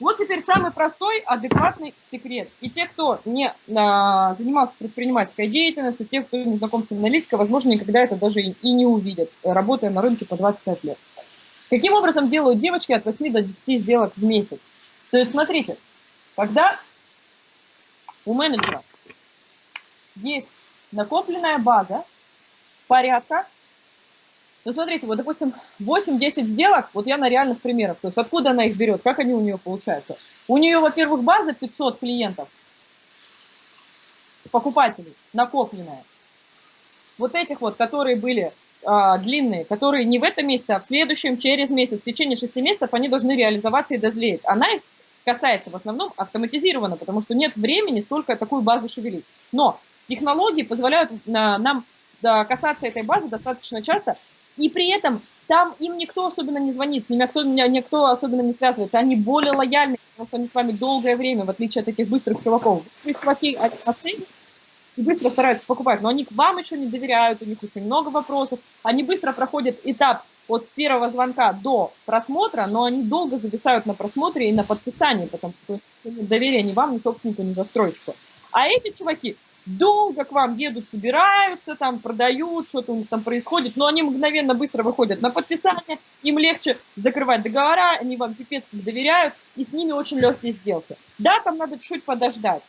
Вот теперь самый простой, адекватный секрет. И те, кто не а, занимался предпринимательской деятельностью, те, кто не знаком с аналитикой, возможно, никогда это даже и, и не увидят, работая на рынке по 25 лет. Каким образом делают девочки от 8 до 10 сделок в месяц? То есть, смотрите, когда у менеджера есть накопленная база порядка ну, смотрите, вот, допустим, 8-10 сделок, вот я на реальных примерах, то есть откуда она их берет, как они у нее получаются. У нее, во-первых, база 500 клиентов, покупателей, накопленная. Вот этих вот, которые были а, длинные, которые не в этом месяце, а в следующем, через месяц, в течение 6 месяцев они должны реализоваться и дозлеять. Она их касается в основном автоматизированно, потому что нет времени столько такую базу шевелить. Но технологии позволяют нам касаться этой базы достаточно часто, и при этом там им никто особенно не звонит, с ними никто, никто особенно не связывается. Они более лояльны, потому что они с вами долгое время, в отличие от этих быстрых чуваков. Быстрые чуваки оценят и быстро стараются покупать, но они к вам еще не доверяют, у них очень много вопросов. Они быстро проходят этап от первого звонка до просмотра, но они долго зависают на просмотре и на подписании, потому что нет доверия ни вам, ни собственнику, ни застройщику. А эти чуваки долго к вам едут, собираются, там продают, что-то у них там происходит, но они мгновенно быстро выходят на подписание, им легче закрывать договора, они вам пипец как доверяют, и с ними очень легкие сделки. Да, там надо чуть-чуть подождать.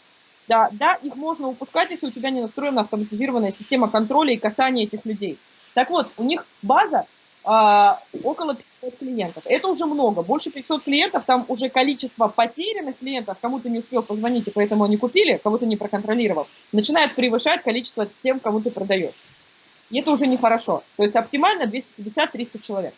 Да, да, их можно упускать, если у тебя не настроена автоматизированная система контроля и касания этих людей. Так вот, у них база около 500 клиентов. Это уже много. Больше 500 клиентов, там уже количество потерянных клиентов, кому-то не успел позвонить, и поэтому они купили, кого-то не проконтролировал, начинает превышать количество тем, кому ты продаешь. И это уже нехорошо. То есть оптимально 250-300 человек.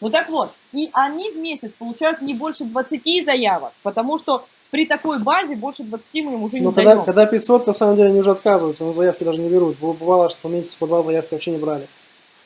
Ну так вот, и они в месяц получают не больше 20 заявок, потому что при такой базе больше 20 мы им уже не Но когда, даем. когда 500, на самом деле, они уже отказываются, на заявки даже не берут. Бывало, что по месяцу по два заявки вообще не брали.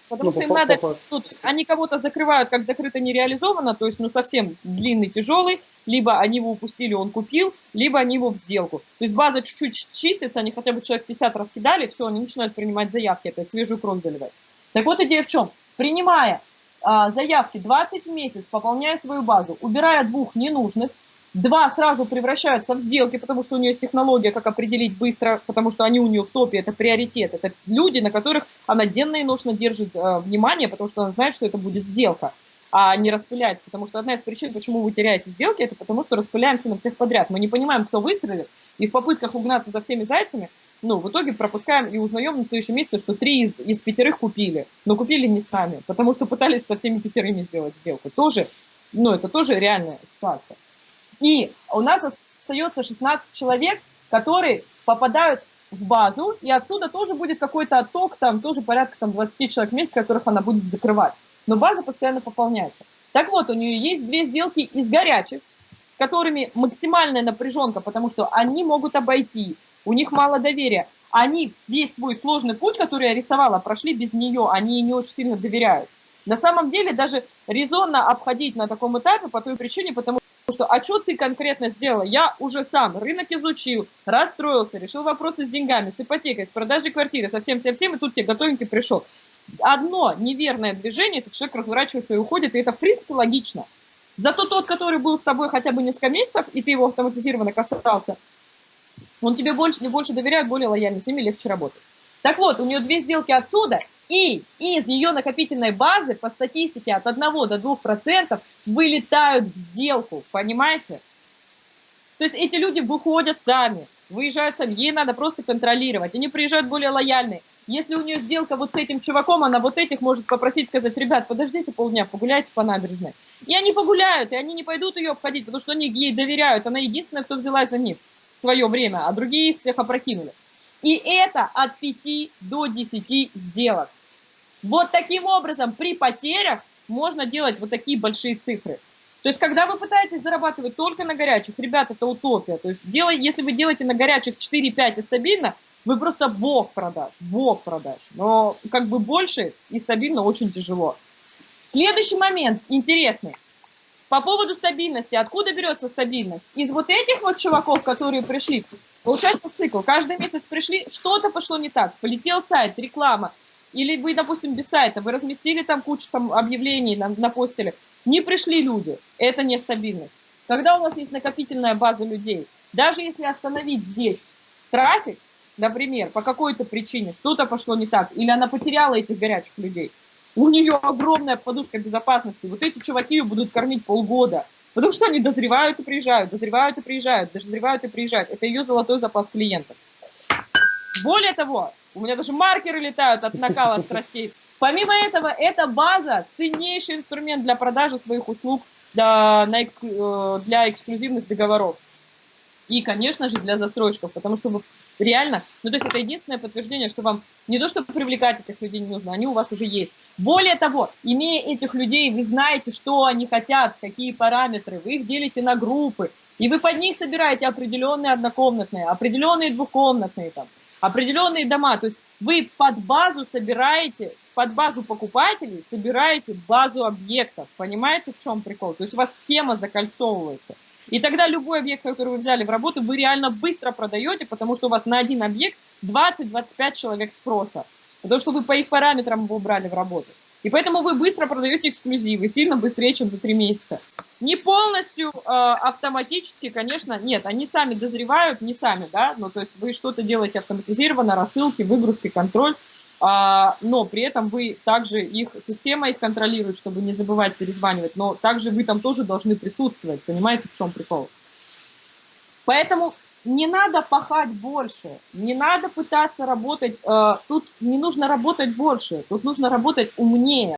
Потому ну, что им по надо, по ну, они кого-то закрывают как закрыто не реализовано, то есть ну совсем длинный, тяжелый, либо они его упустили, он купил, либо они его в сделку. То есть база чуть-чуть чистится, они хотя бы человек 50 раскидали, все, они начинают принимать заявки, опять свежую кровь заливать. Так вот идея в чем? Принимая а, заявки 20 в месяц, пополняя свою базу, убирая двух ненужных, Два сразу превращаются в сделки, потому что у нее есть технология, как определить быстро, потому что они у нее в топе, это приоритет. Это люди, на которых она денно и ношно держит э, внимание, потому что она знает, что это будет сделка, а не распыляется. Потому что одна из причин, почему вы теряете сделки, это потому что распыляемся на всех подряд. Мы не понимаем, кто выстрелит, и в попытках угнаться за всеми зайцами, ну, в итоге пропускаем и узнаем на следующем месяце, что три из, из пятерых купили, но купили не с нами, потому что пытались со всеми пятерыми сделать сделку. Тоже, ну, это тоже реальная ситуация. И у нас остается 16 человек, которые попадают в базу, и отсюда тоже будет какой-то отток, там тоже порядка там, 20 человек в месяц, которых она будет закрывать. Но база постоянно пополняется. Так вот, у нее есть две сделки из горячих, с которыми максимальная напряженка, потому что они могут обойти, у них мало доверия. Они весь свой сложный путь, который я рисовала, прошли без нее, они ей не очень сильно доверяют. На самом деле даже резонно обходить на таком этапе по той причине, потому что, а что ты конкретно сделала? Я уже сам рынок изучил, расстроился, решил вопросы с деньгами, с ипотекой, с продажей квартиры, со всем, всем, всем, и тут тебе готовенький пришел. Одно неверное движение, этот человек разворачивается и уходит, и это, в принципе, логично. Зато тот, который был с тобой хотя бы несколько месяцев, и ты его автоматизированно касался, он тебе больше, больше доверяет, более лояльный, с ними легче работать. Так вот, у нее две сделки отсюда, и из ее накопительной базы по статистике от 1 до 2% вылетают в сделку, понимаете? То есть эти люди выходят сами, выезжают сами, ей надо просто контролировать, они приезжают более лояльные. Если у нее сделка вот с этим чуваком, она вот этих может попросить, сказать, ребят, подождите полдня, погуляйте по набережной. И они погуляют, и они не пойдут ее обходить, потому что они ей доверяют, она единственная, кто взялась за них в свое время, а другие их всех опрокинули. И это от 5 до 10 сделок. Вот таким образом при потерях можно делать вот такие большие цифры. То есть, когда вы пытаетесь зарабатывать только на горячих, ребят, это утопия. То есть, делай, если вы делаете на горячих 4-5 и стабильно, вы просто бог продаж, бог продаж. Но как бы больше и стабильно очень тяжело. Следующий момент интересный. По поводу стабильности. Откуда берется стабильность? Из вот этих вот чуваков, которые пришли, Получается цикл. Каждый месяц пришли, что-то пошло не так. Полетел сайт, реклама. Или вы, допустим, без сайта, вы разместили там кучу там, объявлений, на, напостили. Не пришли люди. Это нестабильность. когда у нас есть накопительная база людей, даже если остановить здесь трафик, например, по какой-то причине что-то пошло не так, или она потеряла этих горячих людей, у нее огромная подушка безопасности. Вот эти чуваки ее будут кормить полгода. Потому что они дозревают и приезжают, дозревают и приезжают, дозревают и приезжают. Это ее золотой запас клиентов. Более того, у меня даже маркеры летают от накала страстей. Помимо этого, эта база ценнейший инструмент для продажи своих услуг для, на эксклю, э, для эксклюзивных договоров. И, конечно же, для застройщиков, потому что реально, ну то есть это единственное подтверждение, что вам не то, чтобы привлекать этих людей не нужно, они у вас уже есть. Более того, имея этих людей, вы знаете, что они хотят, какие параметры, вы их делите на группы, и вы под них собираете определенные однокомнатные, определенные двухкомнатные, там, определенные дома. То есть вы под базу собираете, под базу покупателей собираете базу объектов. Понимаете, в чем прикол? То есть у вас схема закольцовывается. И тогда любой объект, который вы взяли в работу, вы реально быстро продаете, потому что у вас на один объект 20-25 человек спроса. Потому что вы по их параметрам его брали в работу. И поэтому вы быстро продаете эксклюзивы, сильно быстрее, чем за 3 месяца. Не полностью э, автоматически, конечно, нет, они сами дозревают, не сами, да, ну, то есть вы что-то делаете автоматизированно, рассылки, выгрузки, контроль, но при этом вы также их, система их контролирует, чтобы не забывать перезванивать, но также вы там тоже должны присутствовать, понимаете, в чем прикол? Поэтому не надо пахать больше, не надо пытаться работать, э, тут не нужно работать больше, тут нужно работать умнее.